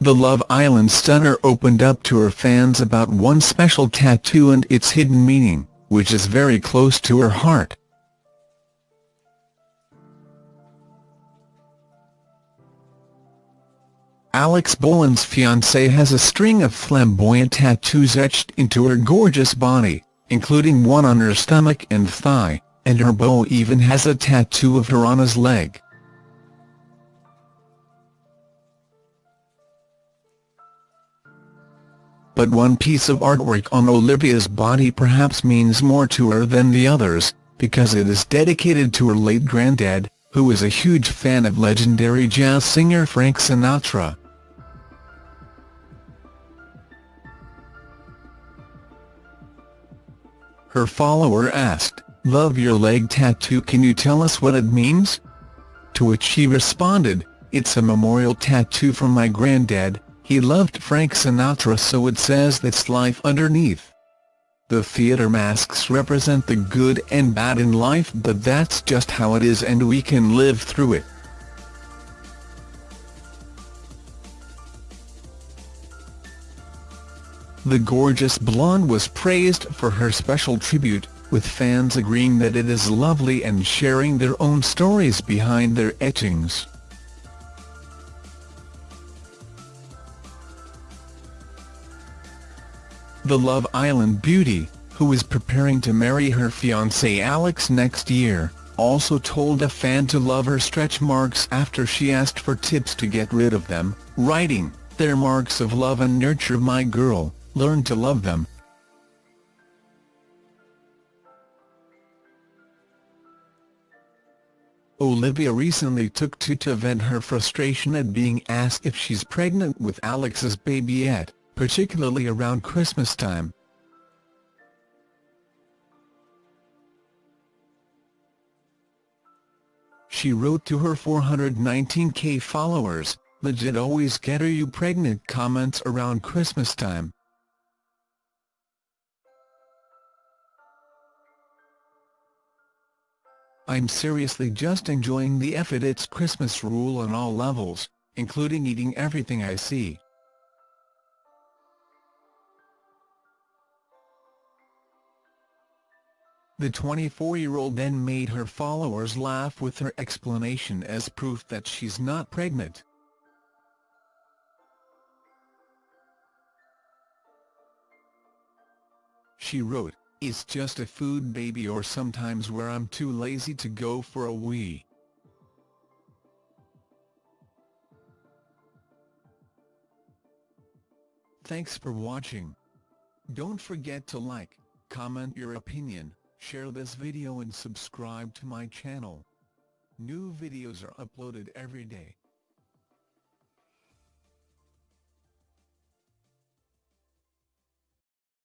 the Love Island stunner opened up to her fans about one special tattoo and its hidden meaning, which is very close to her heart. Alex Bowen's fiancée has a string of flamboyant tattoos etched into her gorgeous body, including one on her stomach and thigh, and her beau even has a tattoo of her on his leg. But one piece of artwork on Olivia's body perhaps means more to her than the others, because it is dedicated to her late granddad, who was a huge fan of legendary jazz singer Frank Sinatra. Her follower asked, Love your leg tattoo can you tell us what it means? To which she responded, It's a memorial tattoo from my granddad, he loved Frank Sinatra so it says that's life underneath. The theatre masks represent the good and bad in life but that's just how it is and we can live through it. The gorgeous blonde was praised for her special tribute, with fans agreeing that it is lovely and sharing their own stories behind their etchings. The Love Island beauty, who is preparing to marry her fiancé Alex next year, also told a fan to love her stretch marks after she asked for tips to get rid of them, writing, They're marks of love and nurture my girl learn to love them. Olivia recently took to to vent her frustration at being asked if she's pregnant with Alex's baby yet, particularly around Christmas time. She wrote to her 419k followers, legit always get are you pregnant comments around Christmas time. I'm seriously just enjoying the F it it's Christmas rule on all levels, including eating everything I see. The 24-year-old then made her followers laugh with her explanation as proof that she's not pregnant. She wrote, it's just a food baby or sometimes where I'm too lazy to go for a wee. Thanks for watching. Don't forget to like, comment your opinion, share this video and subscribe to my channel. New videos are uploaded every day.